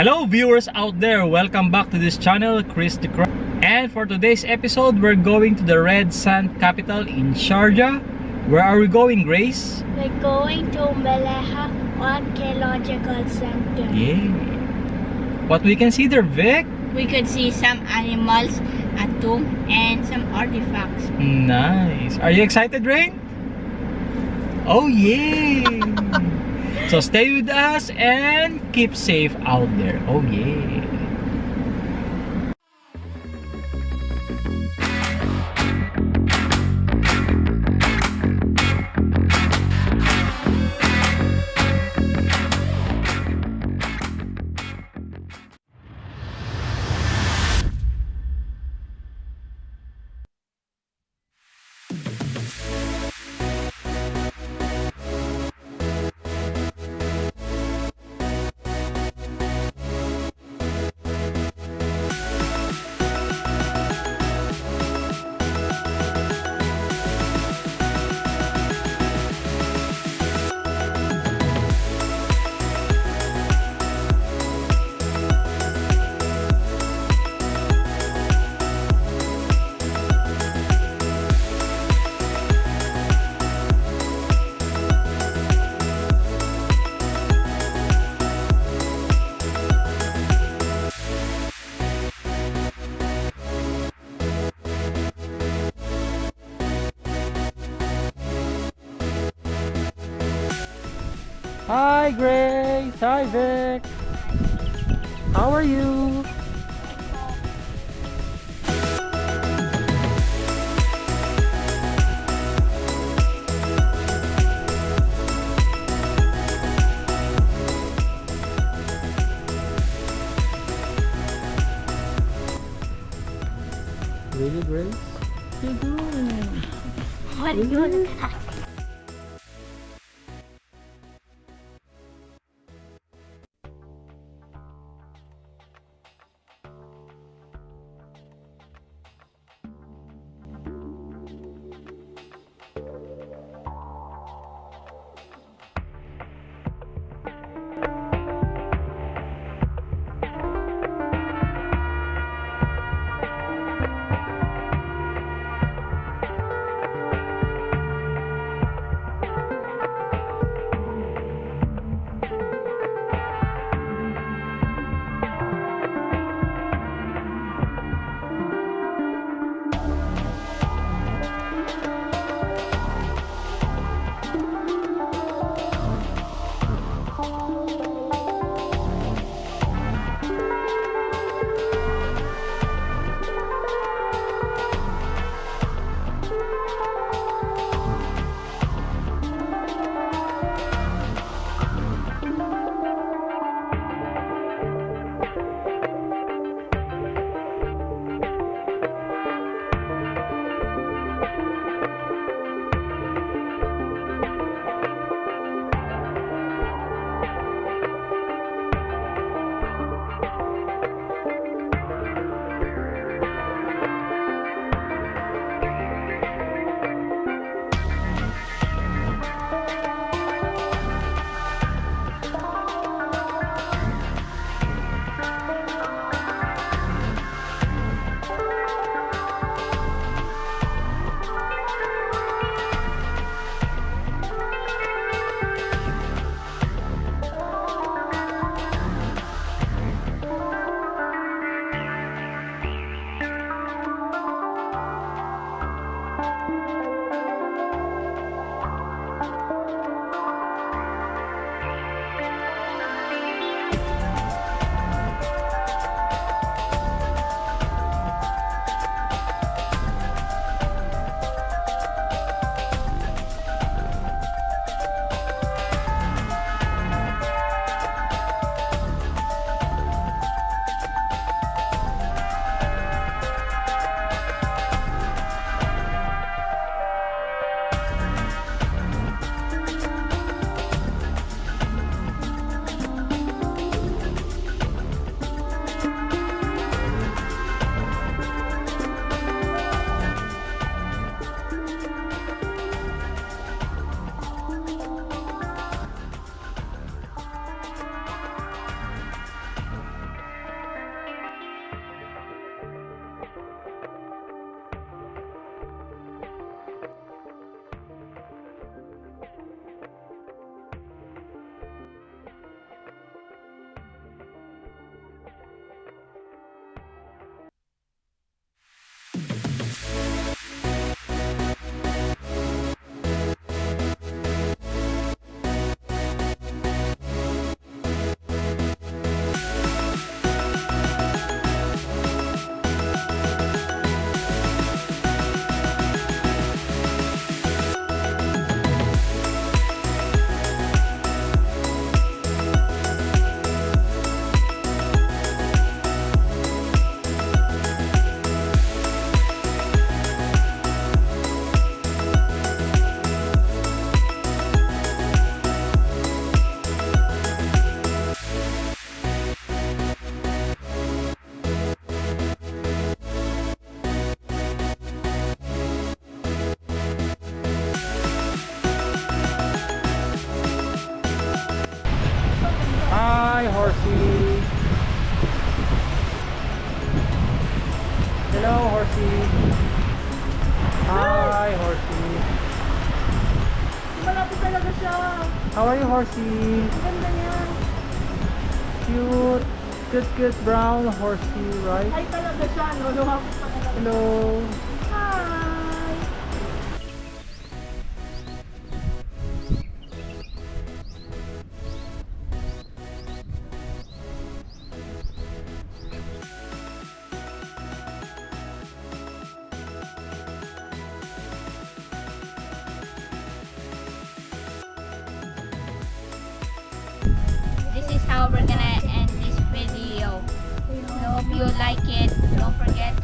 Hello viewers out there, welcome back to this channel, Chris the Crow. And for today's episode, we're going to the Red Sand capital in Sharjah. Where are we going, Grace? We're going to Mleiha Archaeological Center. Yeah. What we can see there, Vic? We could see some animals, a tomb, and some artifacts. Nice. Are you excited, Rain? Oh yeah. So stay with us and keep safe out there. Oh yeah. Hi Grace. Hi Vic. How are you? Really Grace? What you doing? What are you doing? horsey. Hello, horsey. Hi, horsey. Malapit talaga siya. How are you, horsey? Ganda niya. Cute. Cute, cute brown horsey, right? Ay, talaga siya. No, lumapit. Hello. We're gonna end this video. I hope you like it. Don't forget